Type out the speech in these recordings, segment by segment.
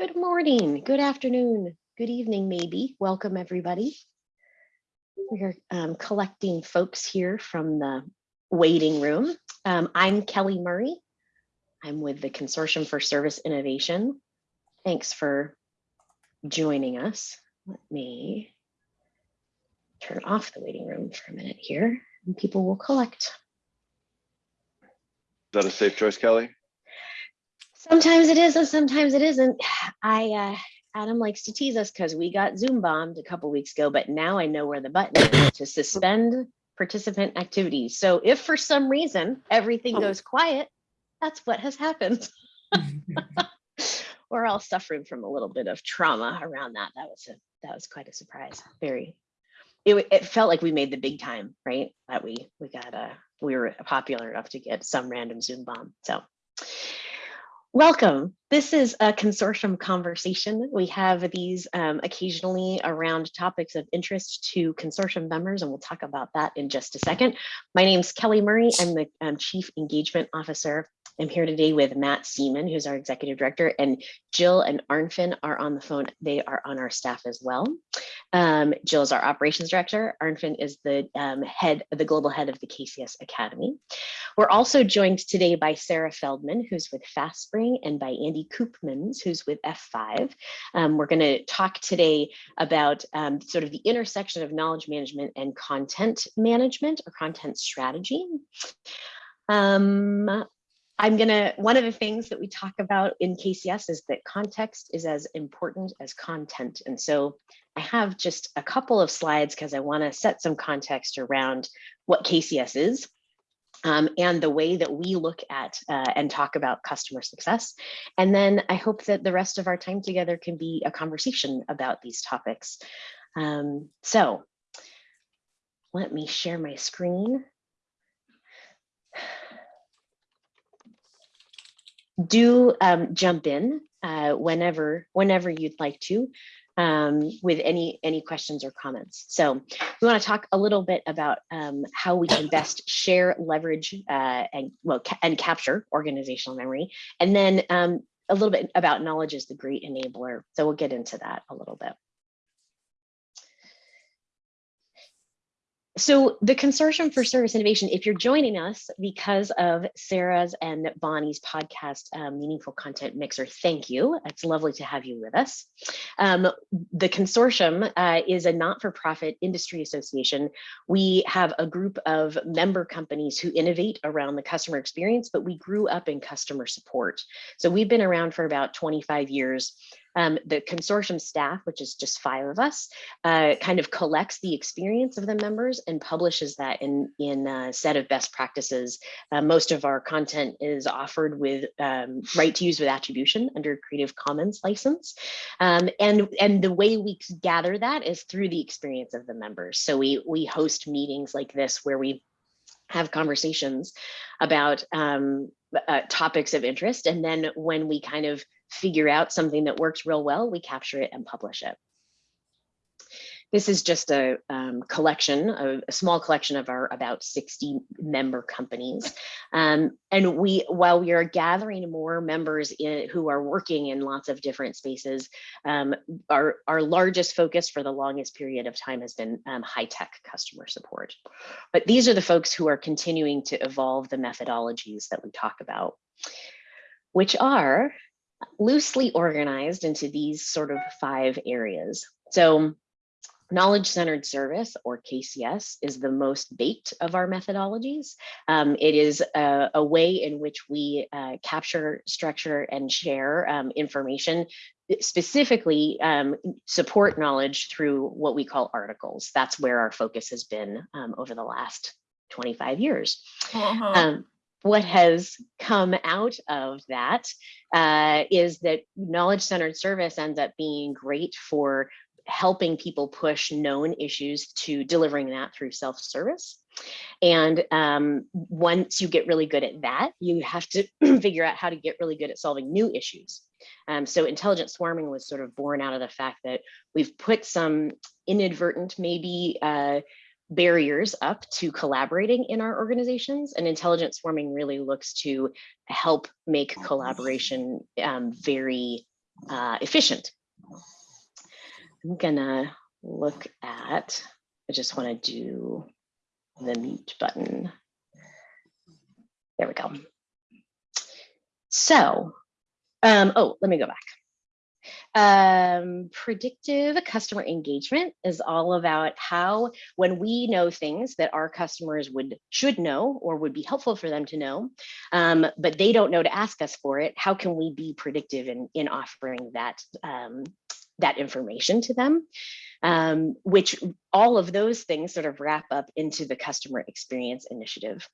Good morning, good afternoon, good evening, maybe. Welcome, everybody. We're um, collecting folks here from the waiting room. Um, I'm Kelly Murray. I'm with the Consortium for Service Innovation. Thanks for joining us. Let me turn off the waiting room for a minute here and people will collect. Is that a safe choice, Kelly? Sometimes it is and sometimes it isn't. I uh, Adam likes to tease us because we got Zoom bombed a couple weeks ago, but now I know where the button is to suspend participant activities. So if for some reason everything goes quiet, that's what has happened. We're all suffering from a little bit of trauma around that. That was a that was quite a surprise. Very. It, it felt like we made the big time, right? That we we got a we were popular enough to get some random Zoom bomb. So Welcome. This is a consortium conversation. We have these um, occasionally around topics of interest to consortium members, and we'll talk about that in just a second. My name is Kelly Murray. I'm the um, Chief Engagement Officer I'm here today with Matt Seaman, who's our executive director, and Jill and Arnfinn are on the phone. They are on our staff as well. Um, Jill is our operations director. Arnfinn is the um, head, the global head of the KCS Academy. We're also joined today by Sarah Feldman, who's with FastSpring, and by Andy Koopmans, who's with F5. Um, we're going to talk today about um, sort of the intersection of knowledge management and content management or content strategy. Um, I'm gonna, one of the things that we talk about in KCS is that context is as important as content. And so I have just a couple of slides because I wanna set some context around what KCS is um, and the way that we look at uh, and talk about customer success. And then I hope that the rest of our time together can be a conversation about these topics. Um, so let me share my screen. Do um, jump in uh, whenever whenever you'd like to um, with any any questions or comments. So we want to talk a little bit about um, how we can best share, leverage, uh, and well, ca and capture organizational memory, and then um, a little bit about knowledge is the great enabler. So we'll get into that a little bit. So the Consortium for Service Innovation, if you're joining us because of Sarah's and Bonnie's podcast, um, Meaningful Content Mixer, thank you. It's lovely to have you with us. Um, the consortium uh, is a not-for-profit industry association. We have a group of member companies who innovate around the customer experience, but we grew up in customer support. So we've been around for about 25 years um, the consortium staff, which is just five of us, uh, kind of collects the experience of the members and publishes that in, in a set of best practices. Uh, most of our content is offered with um, right to use with attribution under Creative Commons license. Um, and, and the way we gather that is through the experience of the members. So we, we host meetings like this where we have conversations about um, uh, topics of interest. And then when we kind of figure out something that works real well, we capture it and publish it. This is just a um, collection, a, a, small collection of our about 60 member companies. Um, and we, while we are gathering more members in, who are working in lots of different spaces, um, our, our largest focus for the longest period of time has been um, high-tech customer support. But these are the folks who are continuing to evolve the methodologies that we talk about, which are loosely organized into these sort of five areas. So Knowledge-centered service, or KCS, is the most baked of our methodologies. Um, it is a, a, way in which we uh, capture, structure, and share um, information, specifically um, support knowledge through what we call articles. That's where our focus has been um, over the last 25 years. Uh -huh what has come out of that uh, is that knowledge-centered service ends up being great for helping people push known issues to delivering that through self-service. And um, once you get really good at that, you have to figure out how to get really good at solving new issues. Um, so intelligent swarming was sort of born out of the fact that we've put some inadvertent, maybe uh, barriers up to collaborating in our organizations and intelligent swarming really looks to help make collaboration um, very uh, efficient. I'm gonna look at, I just wanna do the mute button. There we go. So, um, oh, let me go back. Um, predictive customer engagement is all about how, when we know things that our customers would should know or would be helpful for them to know, um, but they don't know to ask us for it, how can we be predictive in, in offering that, um, that information to them? Um, which all of those things sort of wrap up into the customer experience initiative,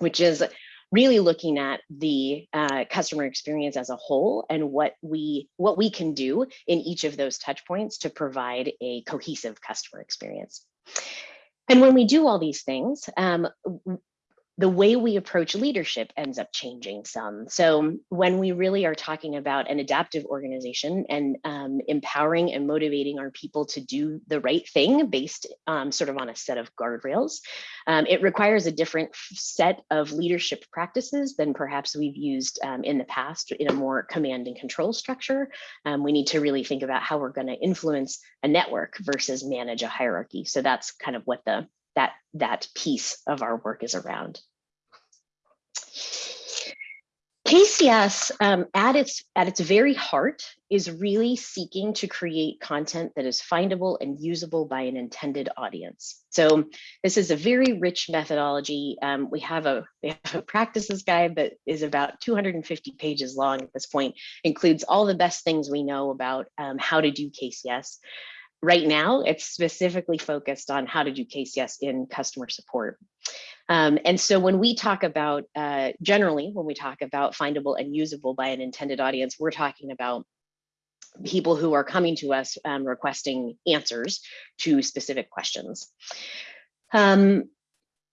which is really looking at the uh, customer experience as a whole and what we what we can do in each of those touch points to provide a cohesive customer experience. And when we do all these things, um, the way we approach leadership ends up changing some. So when we really are talking about an adaptive organization and um, empowering and motivating our people to do the right thing based um, sort of on a set of guardrails, um, it requires a different set of leadership practices than perhaps we've used um, in the past in a more command and control structure. Um, we need to really think about how we're gonna influence a network versus manage a hierarchy. So that's kind of what the that that piece of our work is around. KCS um, at its at its very heart is really seeking to create content that is findable and usable by an intended audience. So this is a very rich methodology. Um, we have a we have a practices guide that is about 250 pages long at this point, includes all the best things we know about um, how to do KCS. Right now, it's specifically focused on how to do KCS in customer support. Um, and so when we talk about, uh, generally, when we talk about findable and usable by an intended audience, we're talking about people who are coming to us um, requesting answers to specific questions. Um,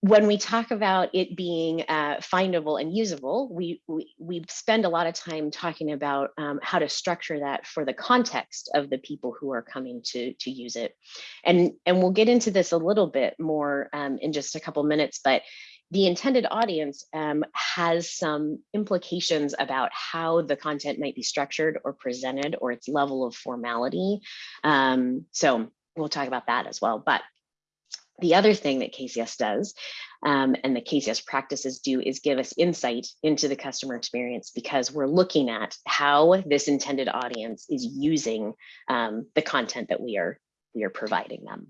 when we talk about it being uh, findable and usable, we, we, we spend a lot of time talking about um, how to structure that for the context of the people who are coming to, to use it. And, and we'll get into this a little bit more um, in just a couple minutes, but the intended audience um, has some implications about how the content might be structured or presented or its level of formality. Um, so we'll talk about that as well. But the other thing that KCS does um, and the KCS practices do is give us insight into the customer experience because we're looking at how this intended audience is using um, the content that we are, we are providing them.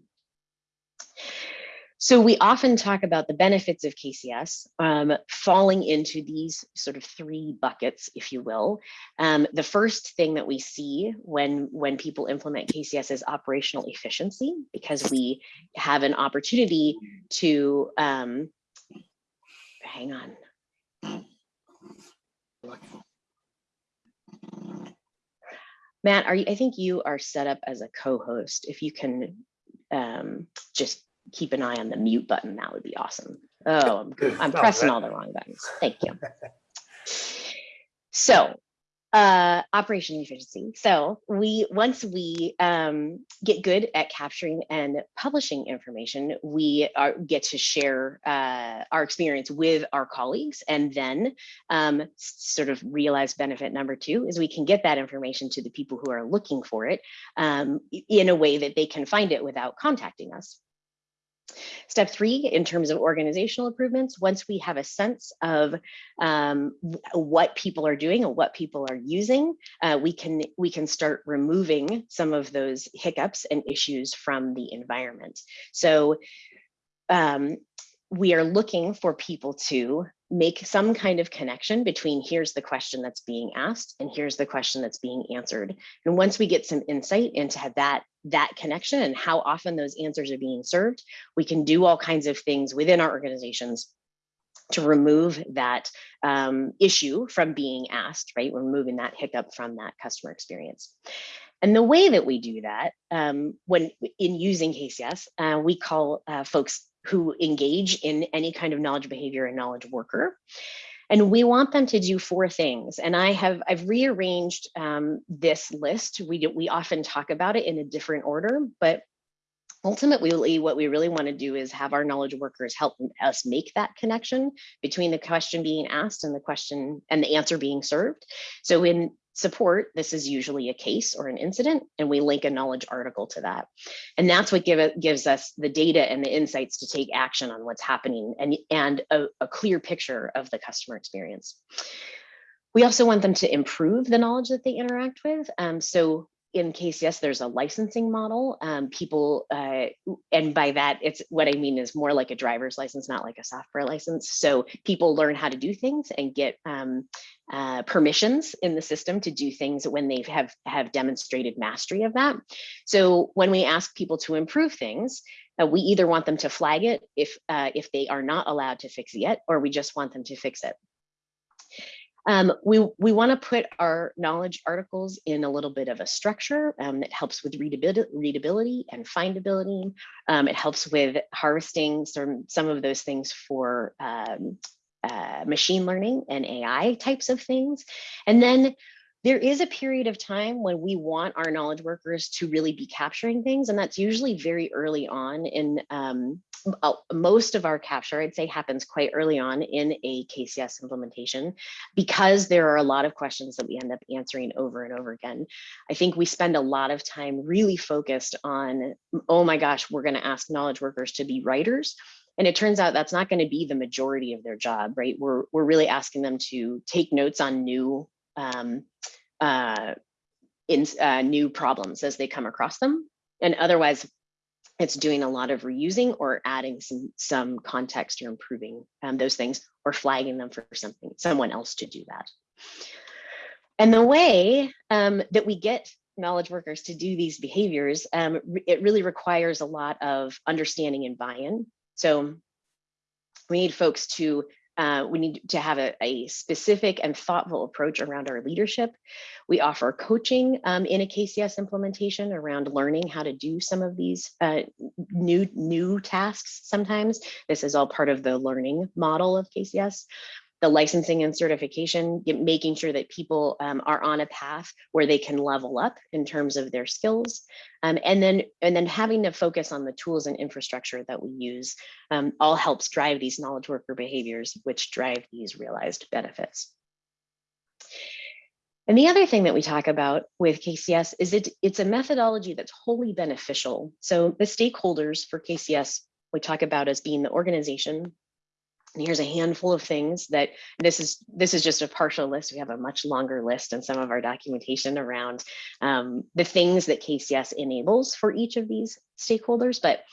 So we often talk about the benefits of KCS um, falling into these sort of three buckets, if you will. Um, the first thing that we see when, when people implement KCS is operational efficiency, because we have an opportunity to, um, hang on. Matt, are you, I think you are set up as a co-host. If you can um, just keep an eye on the mute button, that would be awesome. Oh, I'm, I'm pressing all the wrong buttons. Thank you. So uh, operation efficiency. So we once we um, get good at capturing and publishing information, we are, get to share uh, our experience with our colleagues, and then um, sort of realize benefit number two is we can get that information to the people who are looking for it um, in a way that they can find it without contacting us. Step three, in terms of organizational improvements, once we have a sense of um, what people are doing and what people are using, uh, we can we can start removing some of those hiccups and issues from the environment. So um, we are looking for people to make some kind of connection between here's the question that's being asked and here's the question that's being answered. And once we get some insight into that, that connection and how often those answers are being served, we can do all kinds of things within our organizations to remove that um, issue from being asked, right? We're removing that hiccup from that customer experience. And the way that we do that, um, when in using KCS, uh, we call uh, folks who engage in any kind of knowledge behavior and knowledge worker. And we want them to do four things. And I have I've rearranged um, this list. We do, we often talk about it in a different order, but ultimately what we really want to do is have our knowledge workers help us make that connection between the question being asked and the question and the answer being served. So in support, this is usually a case or an incident, and we link a knowledge article to that. And that's what give it, gives us the data and the insights to take action on what's happening and, and a, a clear picture of the customer experience. We also want them to improve the knowledge that they interact with. Um, so in KCS, there's a licensing model. Um, people, uh, and by that, it's what I mean is more like a driver's license, not like a software license. So people learn how to do things and get um, uh, permissions in the system to do things when they have have demonstrated mastery of that. So when we ask people to improve things, uh, we either want them to flag it if uh, if they are not allowed to fix it yet, or we just want them to fix it. Um, we we want to put our knowledge articles in a little bit of a structure um, that helps with readability, readability and findability. Um, it helps with harvesting some, some of those things for um, uh, machine learning and AI types of things. And then there is a period of time when we want our knowledge workers to really be capturing things, and that's usually very early on in um, most of our capture, I'd say happens quite early on in a KCS implementation because there are a lot of questions that we end up answering over and over again. I think we spend a lot of time really focused on, oh my gosh, we're gonna ask knowledge workers to be writers. And it turns out that's not gonna be the majority of their job, right? We're, we're really asking them to take notes on new um, uh, in uh, new problems as they come across them. And otherwise, it's doing a lot of reusing or adding some some context or improving um, those things or flagging them for something someone else to do that. And the way um, that we get knowledge workers to do these behaviors, um, it really requires a lot of understanding and buy-in. So we need folks to uh, we need to have a, a, specific and thoughtful approach around our leadership. We offer coaching um, in a KCS implementation around learning how to do some of these uh, new, new tasks sometimes. This is all part of the learning model of KCS the licensing and certification, making sure that people um, are on a path where they can level up in terms of their skills. Um, and then and then having to focus on the tools and infrastructure that we use um, all helps drive these knowledge worker behaviors, which drive these realized benefits. And the other thing that we talk about with KCS is it, it's a methodology that's wholly beneficial. So the stakeholders for KCS we talk about as being the organization, and here's a handful of things that this is this is just a partial list. We have a much longer list and some of our documentation around um, the things that KCS enables for each of these stakeholders. But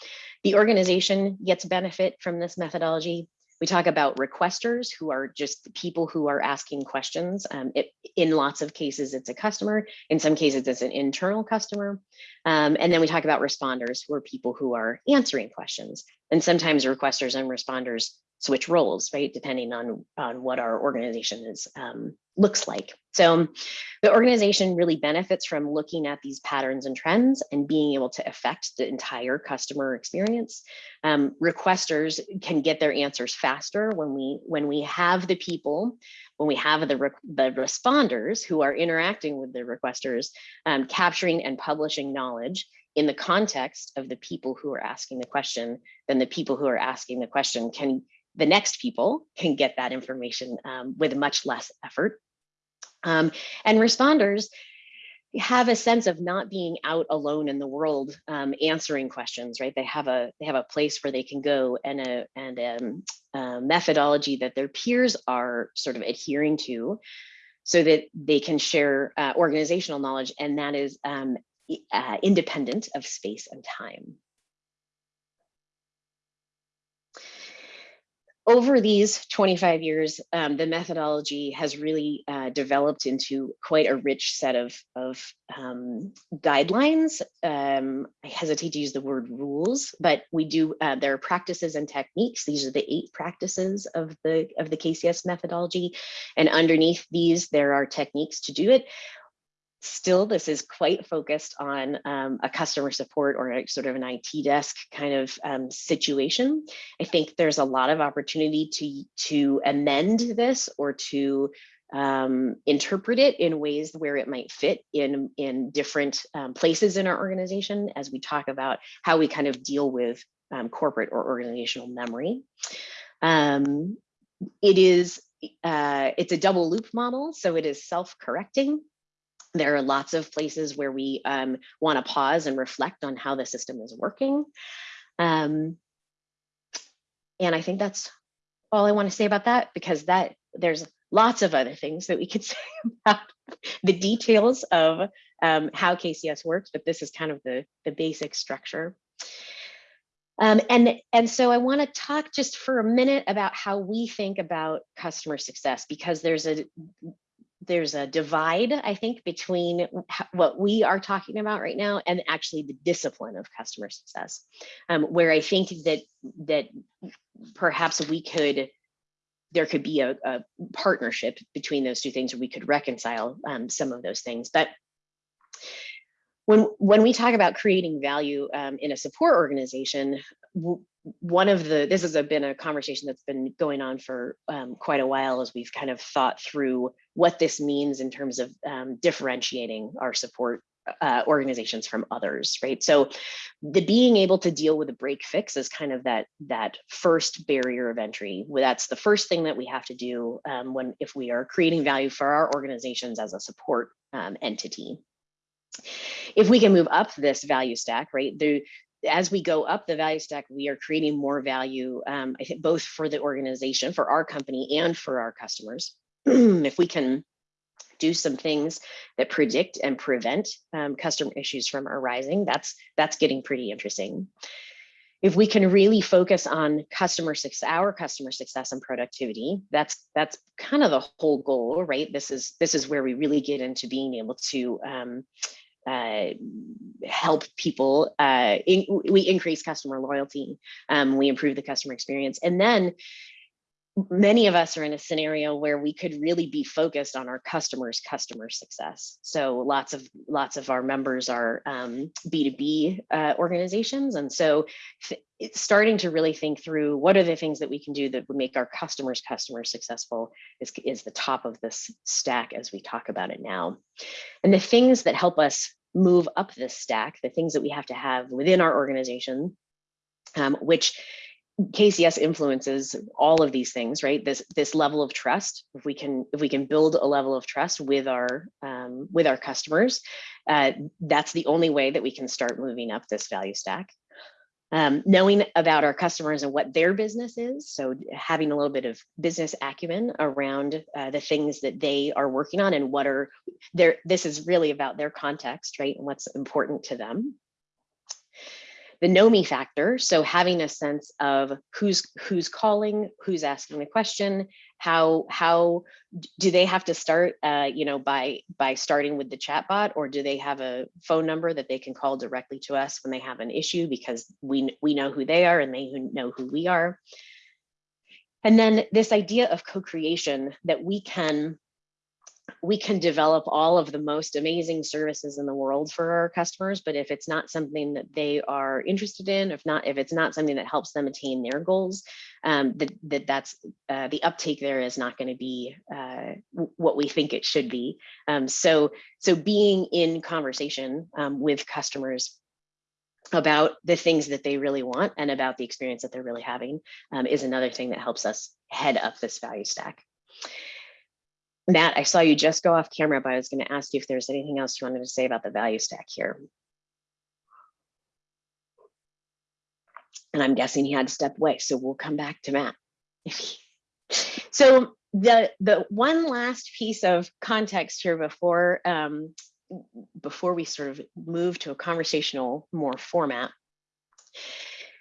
the organization gets benefit from this methodology. We talk about requesters who are just people who are asking questions. Um, it, in lots of cases, it's a customer. In some cases, it's an internal customer. Um, and then we talk about responders who are people who are answering questions. And sometimes requesters and responders switch roles, right? Depending on, on what our organization is um, looks like. So the organization really benefits from looking at these patterns and trends and being able to affect the entire customer experience. Um, requesters can get their answers faster when we when we have the people, when we have the, the responders who are interacting with the requesters, um, capturing and publishing knowledge in the context of the people who are asking the question, then the people who are asking the question can the next people can get that information um, with much less effort. Um, and responders have a sense of not being out alone in the world um, answering questions, right? They have a they have a place where they can go and a and a, um, a methodology that their peers are sort of adhering to, so that they can share uh, organizational knowledge, and that is um, uh, independent of space and time. Over these 25 years, um, the methodology has really uh, developed into quite a rich set of, of um, guidelines. Um, I hesitate to use the word rules, but we do, uh, there are practices and techniques. These are the eight practices of the, of the KCS methodology. And underneath these, there are techniques to do it still this is quite focused on um, a customer support or a, sort of an IT desk kind of um, situation. I think there's a lot of opportunity to, to amend this or to um, interpret it in ways where it might fit in, in different um, places in our organization as we talk about how we kind of deal with um, corporate or organizational memory. Um, it is, uh, it's a double loop model, so it is self-correcting There are lots of places where we um, want to pause and reflect on how the system is working. Um, and I think that's all I want to say about that because that there's lots of other things that we could say about the details of um, how KCS works, but this is kind of the, the basic structure. Um, and, and so I want to talk just for a minute about how we think about customer success because there's a there's a divide, I think, between what we are talking about right now and actually the discipline of customer success, um, where I think that that perhaps we could there could be a, a partnership between those two things, or we could reconcile um, some of those things. But when when we talk about creating value um, in a support organization, one of the this has been a conversation that's been going on for um, quite a while as we've kind of thought through what this means in terms of um, differentiating our support uh, organizations from others, right? So the being able to deal with a break fix is kind of that that first barrier of entry. That's the first thing that we have to do um, when if we are creating value for our organizations as a support um, entity. If we can move up this value stack, right, the, as we go up the value stack, we are creating more value, um, both for the organization, for our company and for our customers. if we can do some things that predict and prevent um, customer issues from arising, that's, that's getting pretty interesting. If we can really focus on customer success, our customer success and productivity, that's that's kind of the whole goal, right? This is this is where we really get into being able to um, uh, help people. Uh, in, we increase customer loyalty. Um, we improve the customer experience, and then many of us are in a scenario where we could really be focused on our customers customer success. So lots of lots of our members are um, b2b uh, organizations. And so starting to really think through what are the things that we can do that would make our customers customers successful is, is the top of this stack as we talk about it now. And the things that help us move up this stack the things that we have to have within our organization um, which KCS influences all of these things, right? This this level of trust. If we can if we can build a level of trust with our um, with our customers, uh, that's the only way that we can start moving up this value stack. Um, knowing about our customers and what their business is, so having a little bit of business acumen around uh, the things that they are working on and what are their. This is really about their context, right, and what's important to them the know me factor. So having a sense of who's who's calling, who's asking the question, how how do they have to start, uh, you know, by by starting with the chatbot, or do they have a phone number that they can call directly to us when they have an issue because we we know who they are and they know who we are. And then this idea of co-creation that we can we can develop all of the most amazing services in the world for our customers, but if it's not something that they are interested in, if not, if it's not something that helps them attain their goals, um, that, that that's uh, the uptake there is not going to be uh, what we think it should be. Um, so, so being in conversation um, with customers about the things that they really want and about the experience that they're really having um, is another thing that helps us head up this value stack. Matt, I saw you just go off camera, but I was going to ask you if there's anything else you wanted to say about the value stack here. And I'm guessing he had to step away, so we'll come back to Matt. so the the one last piece of context here before um, before we sort of move to a conversational more format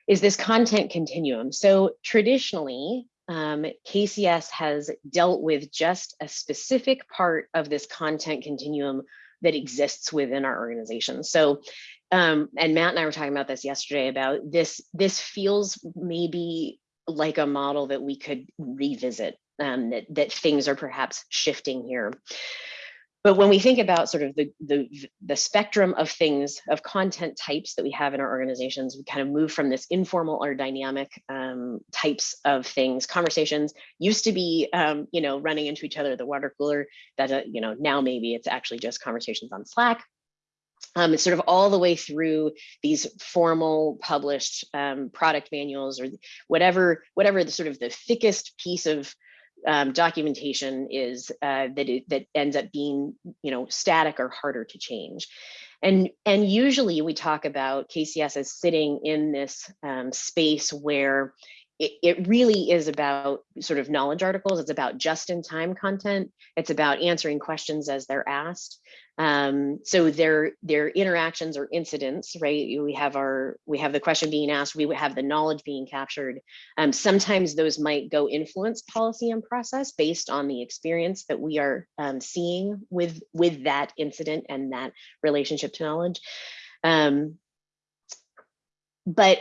is this content continuum. So traditionally, um, KCS has dealt with just a specific part of this content continuum that exists within our organization. So, um, and Matt and I were talking about this yesterday about this, this feels maybe like a model that we could revisit, um, that, that things are perhaps shifting here. But when we think about sort of the, the, the spectrum of things, of content types that we have in our organizations, we kind of move from this informal or dynamic um, types of things. Conversations used to be, um, you know, running into each other at the water cooler. That, uh, you know, now maybe it's actually just conversations on Slack. Um, it's sort of all the way through these formal published um, product manuals or whatever, whatever the sort of the thickest piece of um, documentation is uh, that it, that ends up being you know static or harder to change. And, and usually we talk about KCS as sitting in this um, space where it, it really is about sort of knowledge articles. It's about just in time content. It's about answering questions as they're asked. Um, so their their interactions or incidents, right? We have our we have the question being asked, we have the knowledge being captured. Um, sometimes those might go influence policy and process based on the experience that we are um, seeing with with that incident and that relationship to knowledge. Um, but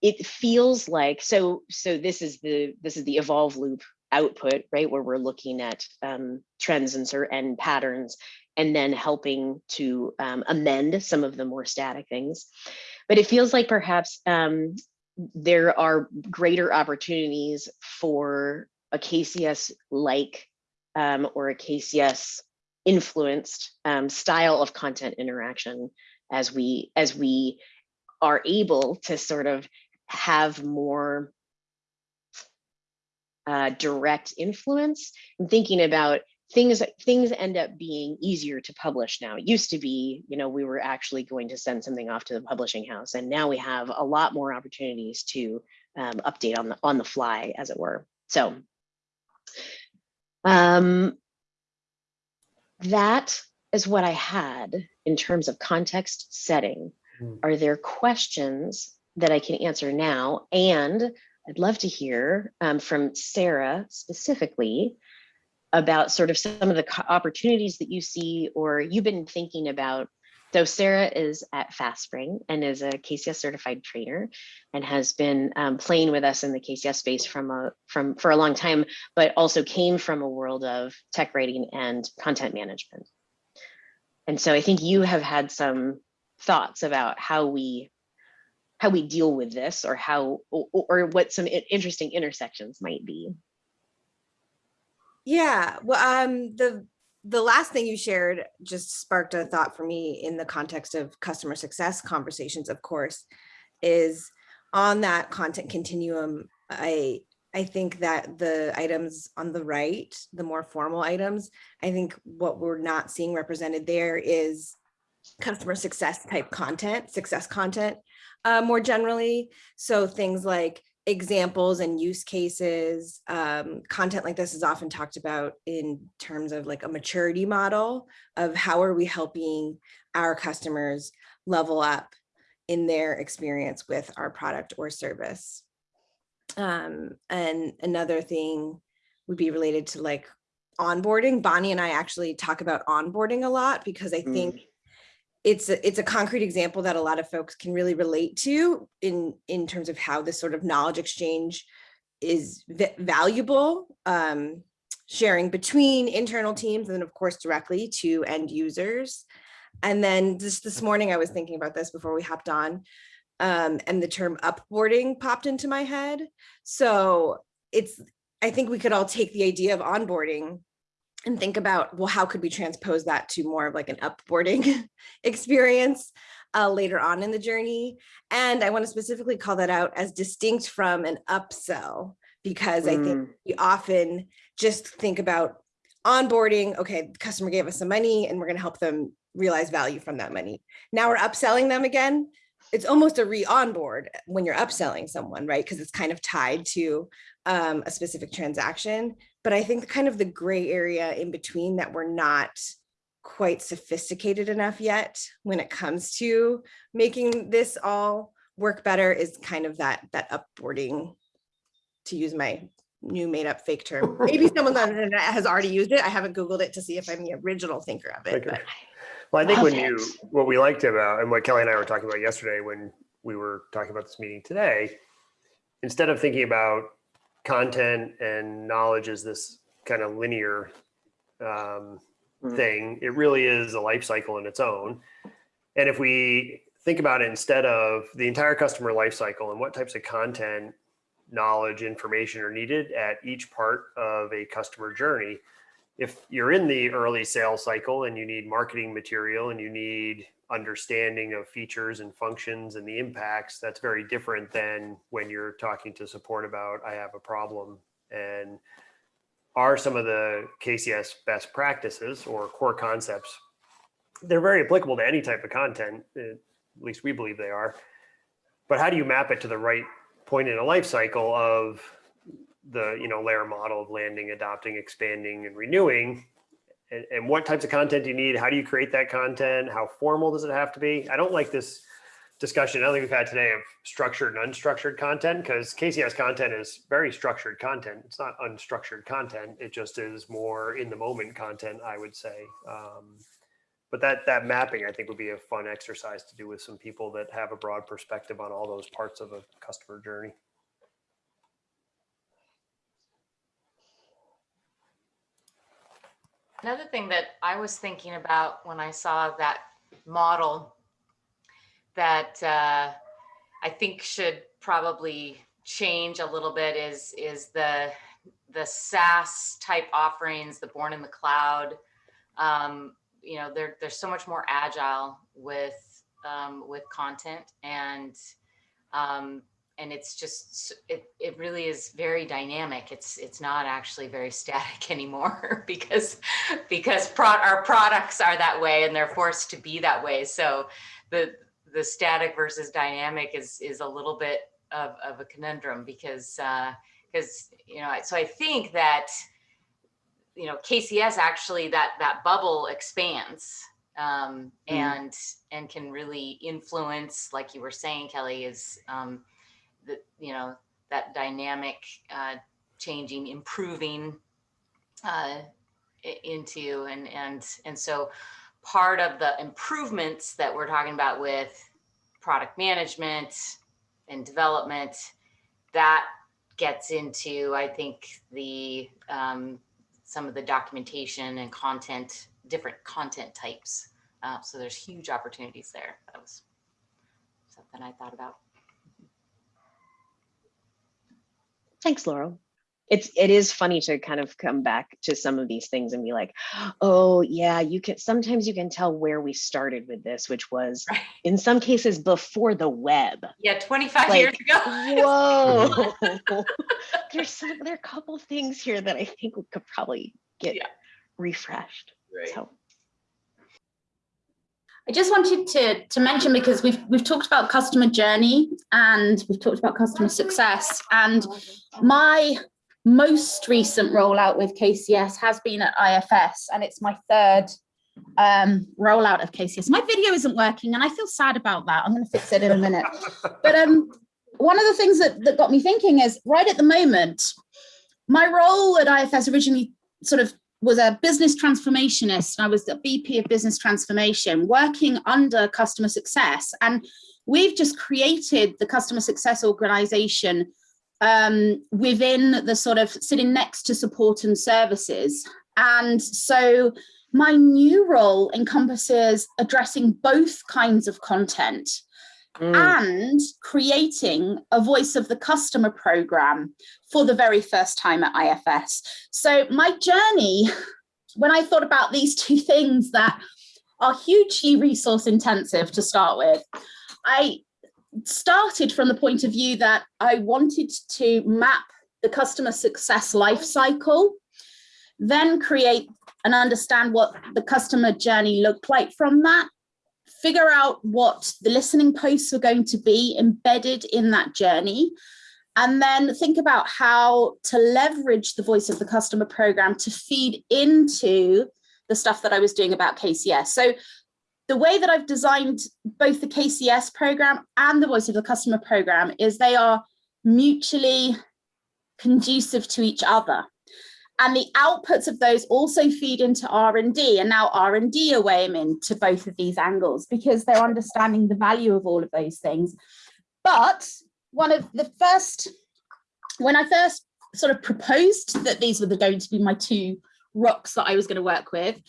it feels like so so this is the this is the evolve loop output right where we're looking at um, trends and and patterns and then helping to um, amend some of the more static things. But it feels like perhaps um, there are greater opportunities for a KCS-like um, or a KCS influenced um, style of content interaction as we as we are able to sort of have more uh, direct influence. I'm thinking about things things end up being easier to publish now. It used to be, you know, we were actually going to send something off to the publishing house, and now we have a lot more opportunities to um, update on the on the fly, as it were. So um, that is what I had in terms of context setting. Mm. Are there questions that I can answer now? And I'd love to hear um, from Sarah specifically about sort of some of the opportunities that you see or you've been thinking about. So Sarah is at FastSpring and is a KCS certified trainer and has been um, playing with us in the KCS space from a from for a long time, but also came from a world of tech writing and content management. And so I think you have had some thoughts about how we how we deal with this or how or, or what some interesting intersections might be. Yeah, well, um, the the last thing you shared just sparked a thought for me in the context of customer success conversations, of course, is on that content continuum. I I think that the items on the right, the more formal items, I think what we're not seeing represented there is customer success type content, success content uh, more generally. So things like examples and use cases. Um, content like this is often talked about in terms of like a maturity model of how are we helping our customers level up in their experience with our product or service. Um, and another thing would be related to like onboarding. Bonnie and I actually talk about onboarding a lot because I think mm it's a, it's a concrete example that a lot of folks can really relate to in in terms of how this sort of knowledge exchange is valuable um, sharing between internal teams and then of course directly to end users. And then just this morning I was thinking about this before we hopped on um, and the term upboarding popped into my head. So it's I think we could all take the idea of onboarding and think about, well, how could we transpose that to more of like an upboarding experience uh, later on in the journey? And I want to specifically call that out as distinct from an upsell, because mm. I think mm. we often just think about onboarding, okay, the customer gave us some money and we're going to help them realize value from that money. Now we're upselling them again. It's almost a re-onboard when you're upselling someone, right? Because it's kind of tied to um, a specific transaction. But I think kind of the gray area in between that we're not quite sophisticated enough yet when it comes to making this all work better is kind of that that upboarding to use my new made up fake term. Maybe someone on the internet has already used it. I haven't Googled it to see if I'm the original thinker of it. But. Well, I think when you, what we liked about, and what Kelly and I were talking about yesterday when we were talking about this meeting today, instead of thinking about content and knowledge is this kind of linear um, mm. thing. It really is a life cycle in its own. And if we think about it instead of the entire customer life cycle and what types of content, knowledge, information are needed at each part of a customer journey, if you're in the early sales cycle and you need marketing material and you need understanding of features and functions and the impacts, that's very different than when you're talking to support about, I have a problem. And are some of the KCS best practices or core concepts. They're very applicable to any type of content, at least we believe they are. But how do you map it to the right point in a life cycle of the you know LAER model of landing, adopting, expanding, and renewing? And, and what types of content do you need? How do you create that content? How formal does it have to be? I don't like this discussion I think we've had today of structured and unstructured content because KCS content is very structured content. It's not unstructured content. It just is more in the moment content, I would say. Um, but that that mapping, I think, would be a fun exercise to do with some people that have a broad perspective on all those parts of a customer journey. Another thing that I was thinking about when I saw that model that uh, I think should probably change a little bit is is the the SaaS type offerings, the born in the cloud. Um, you know, they're they're so much more agile with um, with content and um, and it's just it it really is very dynamic it's it's not actually very static anymore because because pro our products are that way and they're forced to be that way so the the static versus dynamic is is a little bit of, of a conundrum because uh because you know so i think that you know kcs actually that that bubble expands um Mhm. and and can really influence like you were saying kelly is um the you know that dynamic uh changing improving uh into and and and so part of the improvements that we're talking about with product management and development that gets into i think the um, some of the documentation and content different content types. Uh, so there's huge opportunities there. That was something i thought about Thanks, Laurel. It's it is funny to kind of come back to some of these things and be like, oh yeah, you can sometimes you can tell where we started with this, which was Right. in some cases before the web. yeah 25 Like, years ago Whoa. There's some there are a couple things here that I think we could probably get Yeah. refreshed. So I just wanted to, to mention because we've we've talked about customer journey and we've talked about customer success and my most recent rollout with KCS has been at IFS and it's my third um, rollout of KCS. My video isn't working and I feel sad about that. I'm going to fix it in a minute. But um, one of the things that, that got me thinking is right at the moment, my role at IFS originally sort of was a business transformationist. I was the VP of business transformation working under customer success. And we've just created the customer success organization um, within the sort of sitting next to support and services. And so my new role encompasses addressing both kinds of content mm, and creating a voice of the customer program for the very first time at IFS. So my journey, when I thought about these two things that are hugely resource intensive to start with, I started from the point of view that I wanted to map the customer success life cycle, then create and understand what the customer journey looked like from that, figure out what the listening posts were going to be embedded in that journey, and then think about how to leverage the voice of the customer program to feed into the stuff that I was doing about KCS. So the way that I've designed both the KCS program and the voice of the customer program is they are mutually conducive to each other. And the outputs of those also feed into R&D and now R&D are weighing into both of these angles because they're understanding the value of all of those things. But one of the first, when I first sort of proposed that these were the- going to be my two rocks that I was going to work with,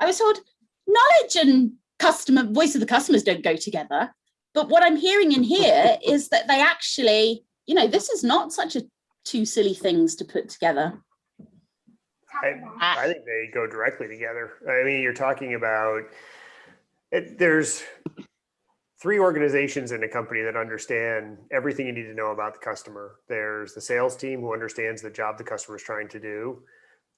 I was told knowledge and customer voice of the customers don't go together. But what I'm hearing in here is that they actually, you know, this is not such a two silly things to put together. I, ah. I think they go directly together. I mean, you're talking about, it, there's three organizations in a company that understand everything you need to know about the customer. There's the sales team who understands the job the customer is trying to do.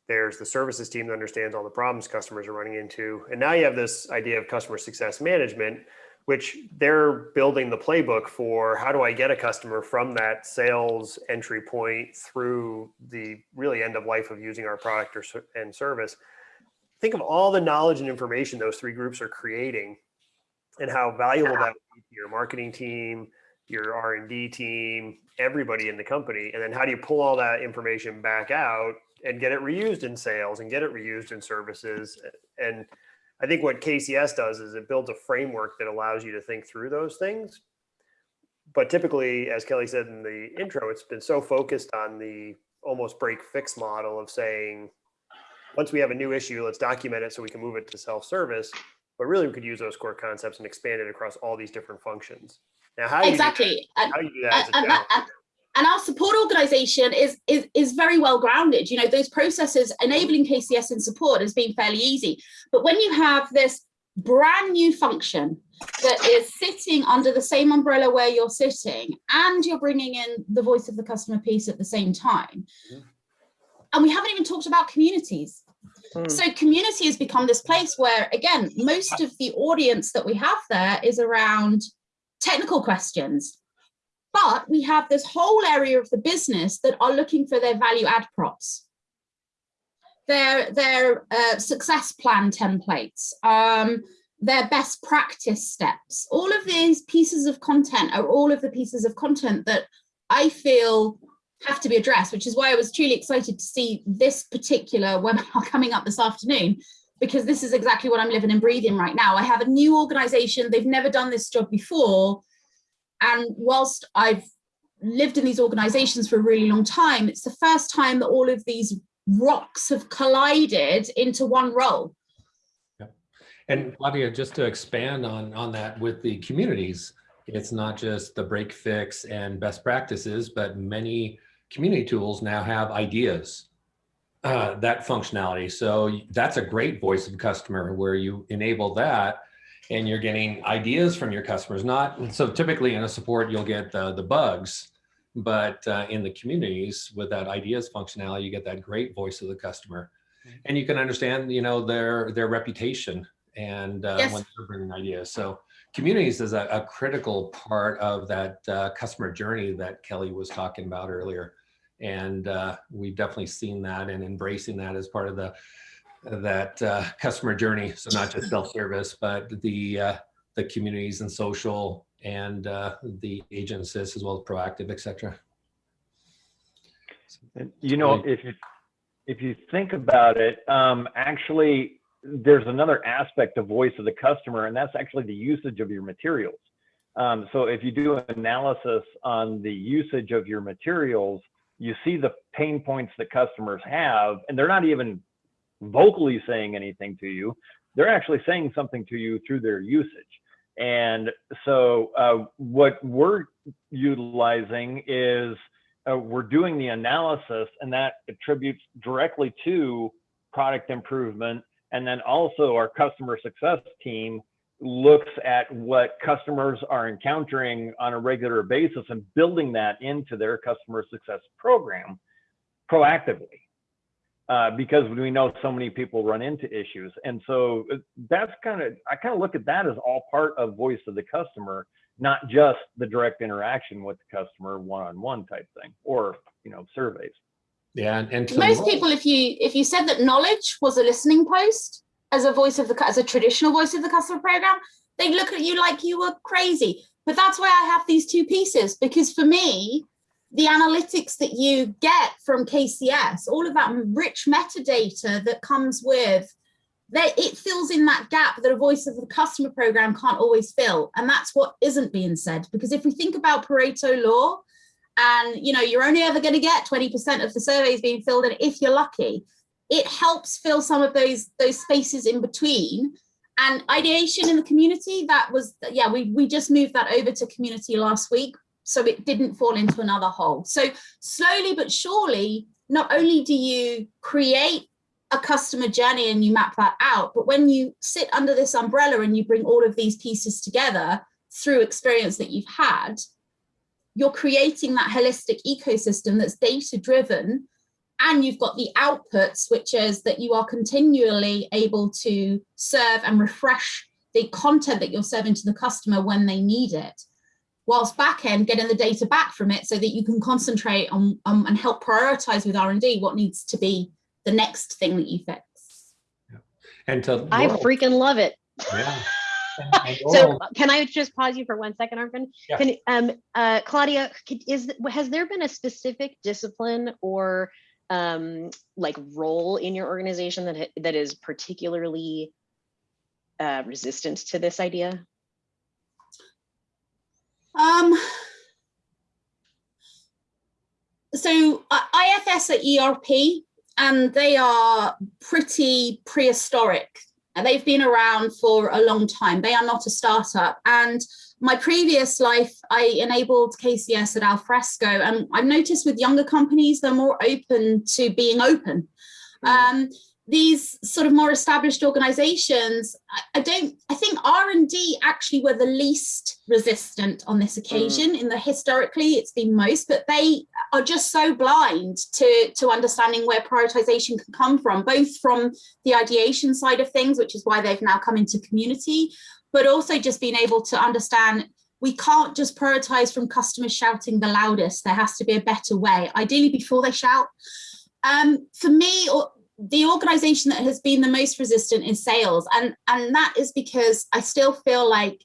There's the services team that understands all the problems customers are running into. And now you have this idea of customer success management, which they're building the playbook for how do I get a customer from that sales entry point through the really end of life of using our product or and service. Think of all the knowledge and information those three groups are creating and how valuable that would be to your marketing team, your R&D team, everybody in the company. And then how do you pull all that information back out and get it reused in sales and get it reused in services? And I think what KCS does is it builds a framework that allows you to think through those things. But typically, as Kelly said in the intro, it's been so focused on the almost break fix model of saying, once we have a new issue, let's document it so we can move it to self-service. But really, we could use those core concepts and expand it across all these different functions. Now, how do you do that? Exactly. How do you do that as a uh, uh, uh, and, challenge? and, and our support organization is, is is very well grounded. You know, those processes enabling KCS in support has been fairly easy. But when you have this brand new function that is sitting under the same umbrella where you're sitting, and you're bringing in the voice of the customer piece at the same time, Mhm. and we haven't even talked about communities. Hmm. So community has become this place where, again, most of the audience that we have there is around technical questions. But we have this whole area of the business that are looking for their value add props, their, their uh, success plan templates, um, their best practice steps. All of these pieces of content are all of the pieces of content that I feel have to be addressed, which is why I was truly excited to see this particular webinar coming up this afternoon, because this is exactly what I'm living and breathing right now. I have a new organization, they've never done this job before. And whilst I've lived in these organizations for a really long time, it's the first time that all of these rocks have collided into one role. And Claudia, just to expand on, on that with the communities, it's not just the break fix and best practices, but many community tools now have ideas, uh, that functionality. So that's a great voice of customer where you enable that and you're getting ideas from your customers. Not so typically in a support, you'll get the, the bugs, but uh, in the communities with that ideas functionality, you get that great voice of the customer. And you can understand, you know, their their reputation and uh, Yes. when they're bringing ideas. So communities is a, a critical part of that uh, customer journey that Kelly was talking about earlier. And uh, we've definitely seen that and embracing that as part of the that uh, customer journey. So not just self-service, but the uh, the communities and social and uh, the agent assist as well as proactive, etc. You know, if you, if you think about it, um, actually, there's another aspect of voice of the customer, and that's actually the usage of your materials. Um, so if you do an analysis on the usage of your materials, you see the pain points that customers have, and they're not even vocally saying anything to you. They're actually saying something to you through their usage. And so uh, what we're utilizing is uh, we're doing the analysis and that attributes directly to product improvement. And then also our customer success team looks at what customers are encountering on a regular basis and building that into their customer success program proactively. Uh, because we know so many people run into issues. And so uh, that's kind of, I kind of look at that as all part of voice of the customer, not just the direct interaction with the customer one-on-one type thing or, you know, surveys. Yeah, and, and to Most roll- people, if you if you said that knowledge was a listening post as a voice of the as a traditional voice of the customer program, they'd look at you like you were crazy. But that's why I have these two pieces because for me, the analytics that you get from KCS, all of that rich metadata that comes with that it fills in that gap that a voice of the customer program can't always fill. And that's what isn't being said. Because if we think about Pareto law, and you know, you're only ever going to get 20% of the surveys being filled in if you're lucky, it helps fill some of those those spaces in between. And ideation in the community, that was, yeah, we, we just moved that over to community last week so it didn't fall into another hole. So slowly but surely, not only do you create a customer journey and you map that out, but when you sit under this umbrella and you bring all of these pieces together through experience that you've had, you're creating that holistic ecosystem that's data driven and you've got the outputs, which is that you are continually able to serve and refresh the content that you're serving to the customer when they need it whilst back end getting the data back from it so that you can concentrate on um, and help prioritize with R&D what needs to be the next thing that you fix. Yeah. And to I Laurel- freaking love it. yeah. And- and So can I just pause you for one second, Arnfinn? Yeah. Can, um, uh, Claudia, could- is, has there been a specific discipline or um, like role in your organization that, that is particularly uh, resistant to this idea? Um, so IFS are ERP and they are pretty prehistoric. And They've been around for a long time. They are not a startup. And my previous life, I enabled KCS at Alfresco. And I've noticed with younger companies, they're more open to being open. Um, these sort of more established organizations, I, I don't, I think R&D actually were the least resistant on this occasion in the historically it's been most, but they are just so blind to, to understanding where prioritization can come from, both from the ideation side of things, which is why they've now come into community, but also just being able to understand we can't just prioritize from customers shouting the loudest. There has to be a better way, ideally before they shout. Um, for me, or the organization that has been the most resistant is sales. And, and that is because I still feel like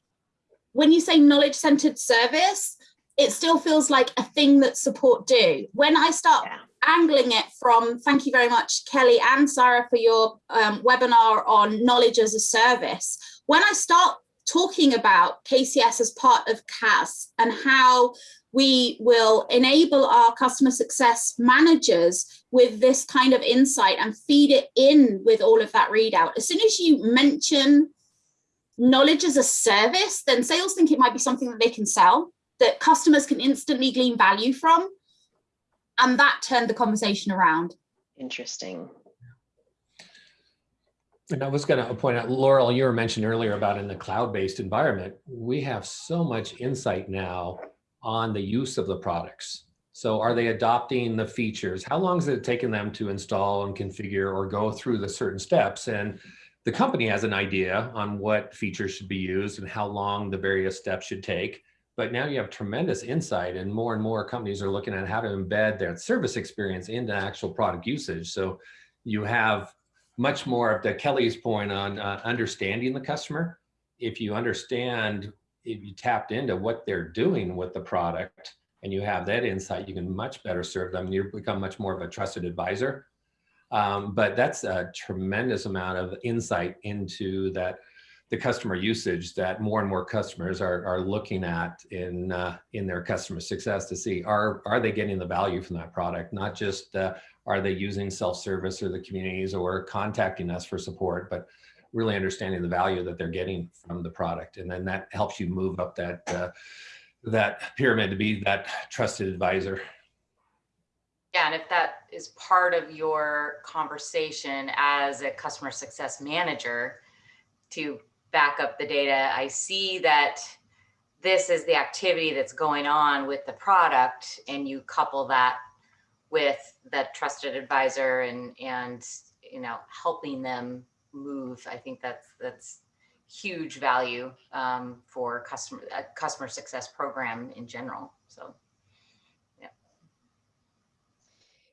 when you say knowledge centered service, it still feels like a thing that support do. When I start Yeah. angling it from, thank you very much, Kelly and Sarah, for your um, webinar on knowledge as a service. When I start talking about KCS as part of CAS and how we will enable our customer success managers with this kind of insight and feed it in with all of that readout. As soon as you mention knowledge as a service, then sales think it might be something that they can sell, that customers can instantly glean value from. And that turned the conversation around. Interesting. And I was going to point out, Laurel, you were mentioned earlier about in the cloud-based environment, we have so much insight now on the use of the products. So are they adopting the features? How long has it taken them to install and configure or go through the certain steps? And the company has an idea on what features should be used and how long the various steps should take. But now you have tremendous insight and more and more companies are looking at how to embed their service experience into actual product usage. So you have much more of the Kelly's point on uh, understanding the customer. If you understand, if you tapped into what they're doing with the product and you have that insight, you can much better serve them. You become much more of a trusted advisor. Um, but that's a tremendous amount of insight into that the customer usage that more and more customers are, are looking at in uh, in their customer success to see are are they getting the value from that product not just uh, are they using self-service or the communities or contacting us for support but really understanding the value that they're getting from the product. And then that helps you move up that uh, that pyramid to be that trusted advisor. Yeah, and if that is part of your conversation as a customer success manager to back up the data, I see that this is the activity that's going on with the product and you couple that with the trusted advisor and and you know helping them move. I think that's that's huge value um, for customer a customer success program in general. So yeah.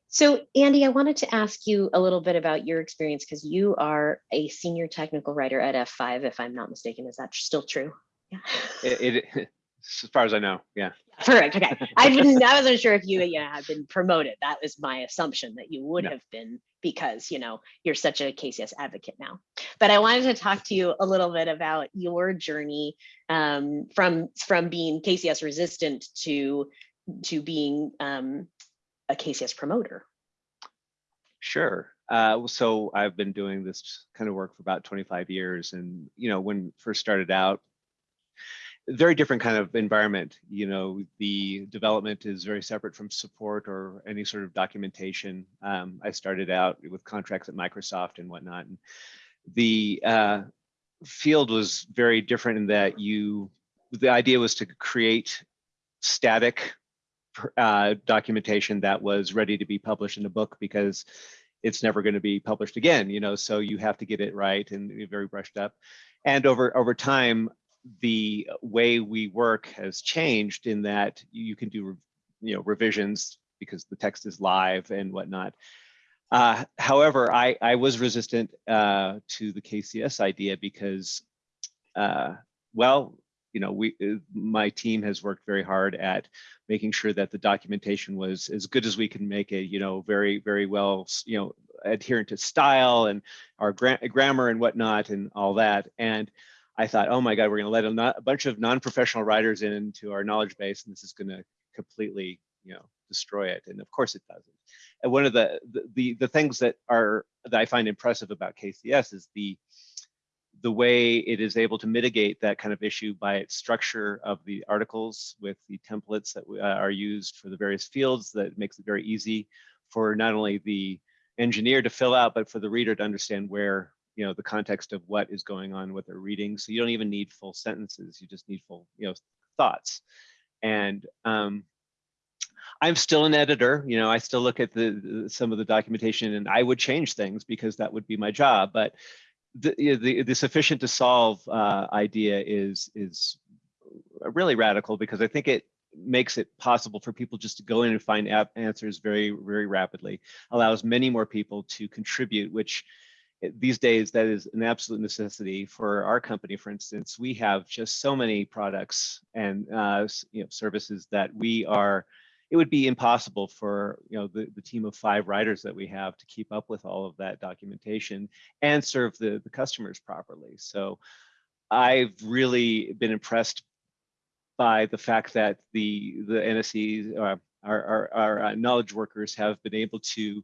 So Andy, I wanted to ask you a little bit about your experience because you are a senior technical writer at F5, if I'm not mistaken. Is that still true? Yeah. It, it as far as I know, yeah. Correct. Okay. I didn't. I wasn't sure if you, you know, had been promoted. That was my assumption that you would No. have been because you know you're such a KCS advocate now. But I wanted to talk to you a little bit about your journey um, from from being KCS resistant to to being um, a KCS promoter. Sure. Uh, so I've been doing this kind of work for about 25 years, and you know, when first started out, very different kind of environment. You know, the development is very separate from support or any sort of documentation. Um, I started out with contracts at Microsoft and whatnot, and the uh, field was very different in that you, the idea was to create static uh, documentation that was ready to be published in a book because it's never going to be published again, you know, so you have to get it right and very brushed up. And over over time, the way we work has changed in that you can do, you know, revisions because the text is live and whatnot. Uh, however, I, I was resistant uh, to the KCS idea because, uh, well, you know, we uh, my team has worked very hard at making sure that the documentation was as good as we can make it. You know, very very well, you know, adherent to style and our gra grammar and whatnot and all that. And I thought, oh my God, we're going to let a, a bunch of non-professional writers into our knowledge base, and this is going to completely, you know, destroy it. And of course, it doesn't. And one of the the the, the things that are that I find impressive about KCS is the the way it is able to mitigate that kind of issue by its structure of the articles with the templates that uh, are used for the various fields that makes it very easy for not only the engineer to fill out, but for the reader to understand where you know the context of what is going on what they're reading so you don't even need full sentences you just need full you know thoughts. And um, i'm still an editor you know i still look at the, the, some of the documentation and i would change things because that would be my job but the the, the sufficient to solve uh, idea is is really radical because i think it makes it possible for people just to go in and find answers very very rapidly allows many more people to contribute which these days that is an absolute necessity for our company for instance. We have just so many products and uh, you know services that we are it would be impossible for you know the, the team of five writers that we have to keep up with all of that documentation and serve the, the customers properly. So i've really been impressed by the fact that the the NSEs, uh, our, our, our uh, knowledge workers have been able to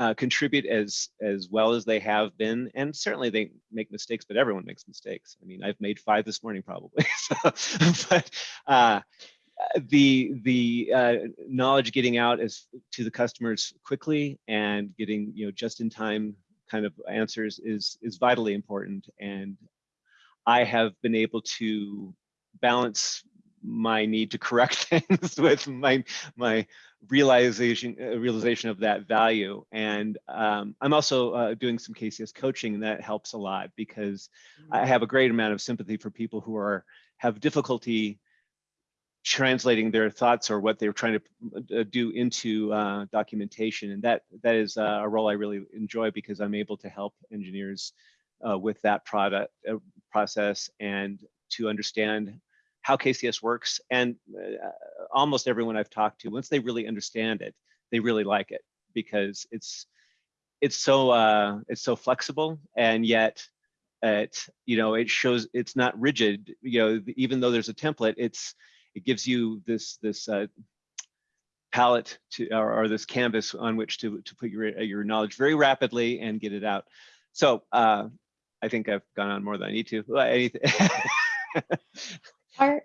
uh, contribute as as well as they have been. And certainly they make mistakes but everyone makes mistakes. I mean i've made five this morning probably. So, but uh, the the uh, knowledge getting out as to the customers quickly and getting you know just in time kind of answers is is vitally important. And i have been able to balance my need to correct things with my my realization uh, realization of that value and um, i'm also uh, doing some kcs coaching and that helps a lot because i Mm-hmm. have a great amount of sympathy for people who are have difficulty translating their thoughts or what they're trying to uh, do into uh, documentation and that that is uh, a role i really enjoy because i'm able to help engineers uh, with that product uh, process and to understand how KCS works. And uh, almost everyone I've talked to, once they really understand it, they really like it because it's it's so uh, it's so flexible and yet it you know it shows it's not rigid. You know, even though there's a template, it's it gives you this this uh, palette to or, or, this canvas on which to to put your your knowledge very rapidly and get it out. So uh, I think I've gone on more than I need to. Are,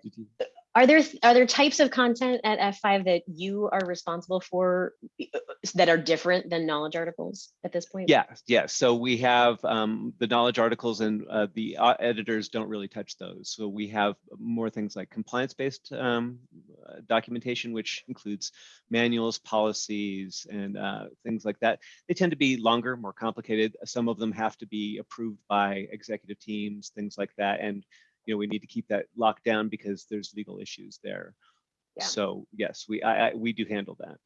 are there are there types of content at F5 that you are responsible for that are different than knowledge articles at this point? Yeah, yeah. So we have um, the knowledge articles and uh, the uh, editors don't really touch those. So we have more things like compliance-based um, documentation, which includes manuals, policies, and uh, things like that. They tend to be longer, more complicated. Some of them have to be approved by executive teams, things like that. And you know we need to keep that locked down because there's legal issues there Yeah. so yes we I, I we do handle that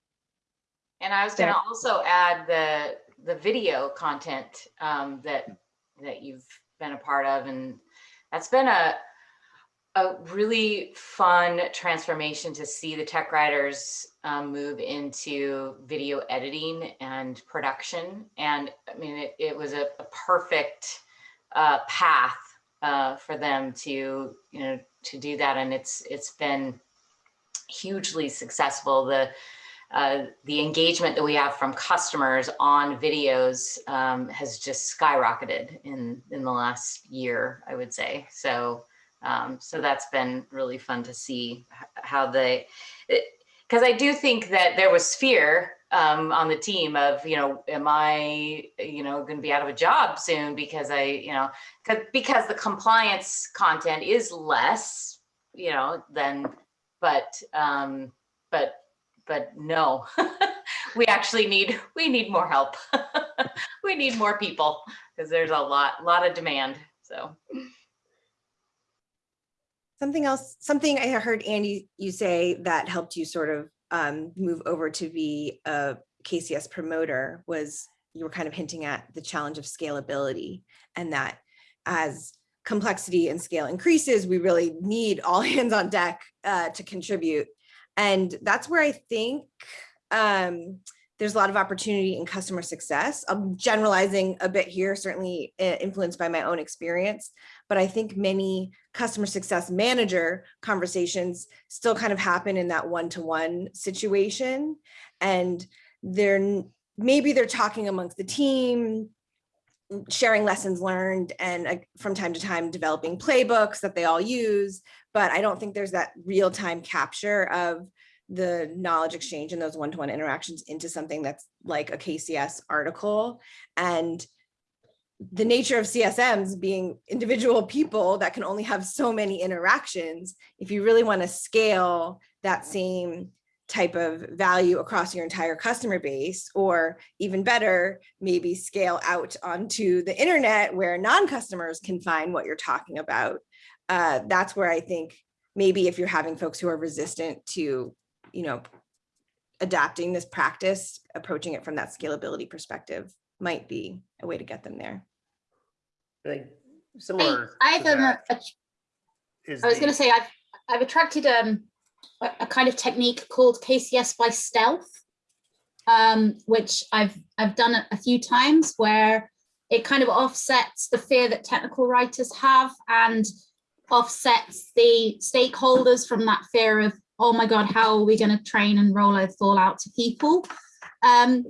And I was going to also add the the video content um, that that you've been a part of, and that's been a a really fun transformation to see the tech writers um, move into video editing and production. And I mean, it, it was a, a perfect uh, path uh, for them to you know to do that, and it's it's been hugely successful. The uh, the engagement that we have from customers on videos um, has just skyrocketed in in the last year, I would say. So um, so that's been really fun to see how they because I do think that there was fear um, on the team of you know am I you know going to be out of a job soon because I you know, because the compliance content is less you know than but um, but but no, we actually need, we need more help. We need more people because there's a lot, lot of demand. So. Something else, something I heard Andy, you say that helped you sort of um, move over to be a KCS promoter was you were kind of hinting at the challenge of scalability and that as complexity and scale increases, we really need all hands on deck uh, to contribute. And that's where I think um, there's a lot of opportunity in customer success. I'm generalizing a bit here, certainly uh, influenced by my own experience, but I think many customer success manager conversations still kind of happen in that one-to-one situation. And they're maybe they're talking amongst the team, sharing lessons learned and uh, from time to time developing playbooks that they all use. But I don't think there's that real-time capture of the knowledge exchange and those one-to-one interactions into something that's like a KCS article. And the nature of CSMs being individual people that can only have so many interactions, if you really want to scale that same type of value across your entire customer base, or even better, maybe scale out onto the internet where non-customers can find what you're talking about. Uh, that's where I think maybe if you're having folks who are resistant to, you know, adapting this practice, approaching it from that scalability perspective might be a way to get them there. I similar. I've to um, that a- is I was the- going to say I've I've attracted um a, a kind of technique called KCS by stealth, um, which I've I've done a few times where it kind of offsets the fear that technical writers have and offsets the stakeholders from that fear of oh my god how are we going to train and roll all out to people. Um,